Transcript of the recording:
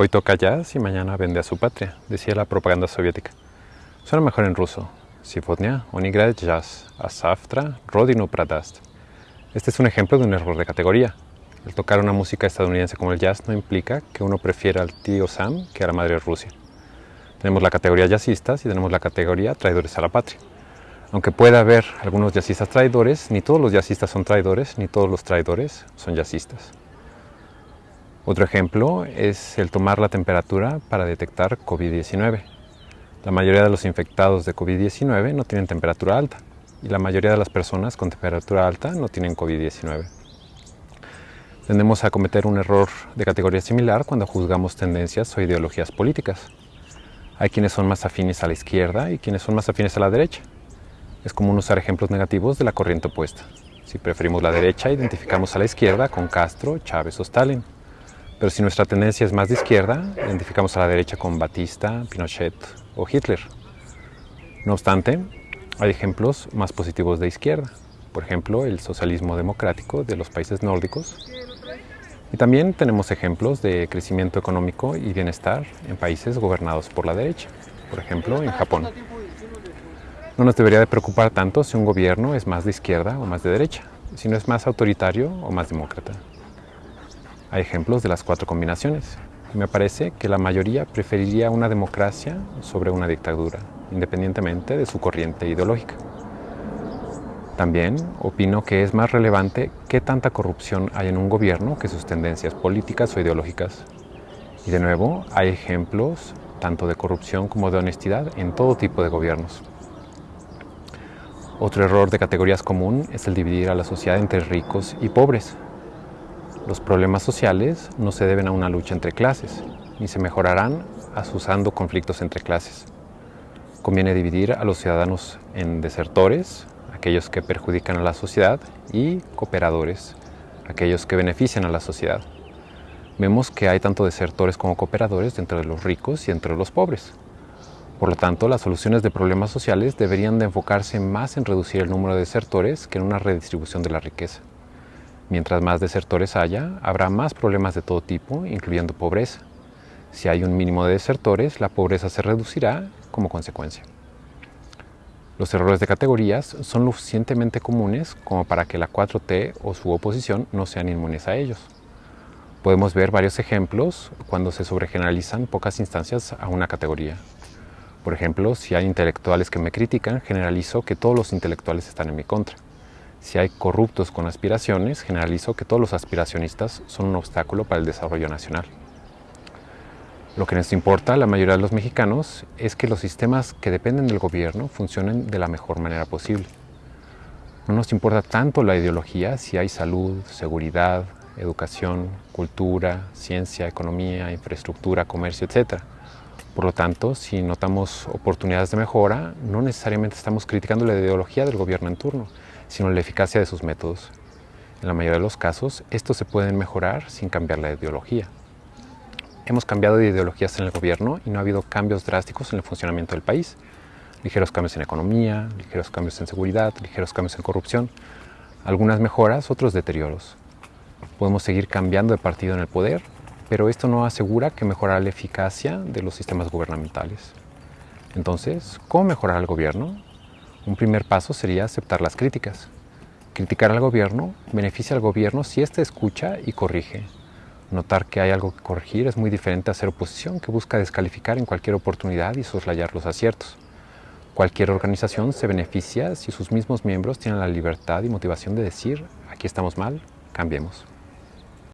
Hoy toca jazz y mañana vende a su patria, decía la propaganda soviética. Suena mejor en ruso. Sifonia, Onigrad Jazz, Asaftra, Rodino Pradast. Este es un ejemplo de un error de categoría. El tocar una música estadounidense como el jazz no implica que uno prefiera al tío Sam que a la madre Rusia. Tenemos la categoría jazzistas y tenemos la categoría traidores a la patria. Aunque pueda haber algunos jazzistas traidores, ni todos los jazzistas son traidores, ni todos los traidores son jazzistas. Otro ejemplo es el tomar la temperatura para detectar COVID-19. La mayoría de los infectados de COVID-19 no tienen temperatura alta y la mayoría de las personas con temperatura alta no tienen COVID-19. Tendemos a cometer un error de categoría similar cuando juzgamos tendencias o ideologías políticas. Hay quienes son más afines a la izquierda y quienes son más afines a la derecha. Es común usar ejemplos negativos de la corriente opuesta. Si preferimos la derecha, identificamos a la izquierda con Castro, Chávez o Stalin. Pero si nuestra tendencia es más de izquierda, identificamos a la derecha con Batista, Pinochet o Hitler. No obstante, hay ejemplos más positivos de izquierda, por ejemplo, el socialismo democrático de los países nórdicos. Y también tenemos ejemplos de crecimiento económico y bienestar en países gobernados por la derecha, por ejemplo, en Japón. No nos debería de preocupar tanto si un gobierno es más de izquierda o más de derecha, si no es más autoritario o más demócrata. Hay ejemplos de las cuatro combinaciones. Me parece que la mayoría preferiría una democracia sobre una dictadura, independientemente de su corriente ideológica. También opino que es más relevante qué tanta corrupción hay en un gobierno que sus tendencias políticas o ideológicas. Y de nuevo, hay ejemplos tanto de corrupción como de honestidad en todo tipo de gobiernos. Otro error de categorías común es el dividir a la sociedad entre ricos y pobres, los problemas sociales no se deben a una lucha entre clases, ni se mejorarán asusando conflictos entre clases. Conviene dividir a los ciudadanos en desertores, aquellos que perjudican a la sociedad, y cooperadores, aquellos que benefician a la sociedad. Vemos que hay tanto desertores como cooperadores dentro de los ricos y entre los pobres. Por lo tanto, las soluciones de problemas sociales deberían de enfocarse más en reducir el número de desertores que en una redistribución de la riqueza. Mientras más desertores haya, habrá más problemas de todo tipo, incluyendo pobreza. Si hay un mínimo de desertores, la pobreza se reducirá como consecuencia. Los errores de categorías son lo suficientemente comunes como para que la 4T o su oposición no sean inmunes a ellos. Podemos ver varios ejemplos cuando se sobregeneralizan pocas instancias a una categoría. Por ejemplo, si hay intelectuales que me critican, generalizo que todos los intelectuales están en mi contra. Si hay corruptos con aspiraciones, generalizo que todos los aspiracionistas son un obstáculo para el desarrollo nacional. Lo que nos importa a la mayoría de los mexicanos es que los sistemas que dependen del gobierno funcionen de la mejor manera posible. No nos importa tanto la ideología si hay salud, seguridad, educación, cultura, ciencia, economía, infraestructura, comercio, etc. Por lo tanto, si notamos oportunidades de mejora, no necesariamente estamos criticando la ideología del gobierno en turno, sino la eficacia de sus métodos. En la mayoría de los casos, estos se pueden mejorar sin cambiar la ideología. Hemos cambiado de ideologías en el gobierno y no ha habido cambios drásticos en el funcionamiento del país. Ligeros cambios en economía, ligeros cambios en seguridad, ligeros cambios en corrupción, algunas mejoras, otros deterioros. Podemos seguir cambiando de partido en el poder, pero esto no asegura que mejorará la eficacia de los sistemas gubernamentales. Entonces, ¿cómo mejorar el gobierno? Un primer paso sería aceptar las críticas. Criticar al gobierno beneficia al gobierno si éste escucha y corrige. Notar que hay algo que corregir es muy diferente a hacer oposición que busca descalificar en cualquier oportunidad y soslayar los aciertos. Cualquier organización se beneficia si sus mismos miembros tienen la libertad y motivación de decir, aquí estamos mal, cambiemos.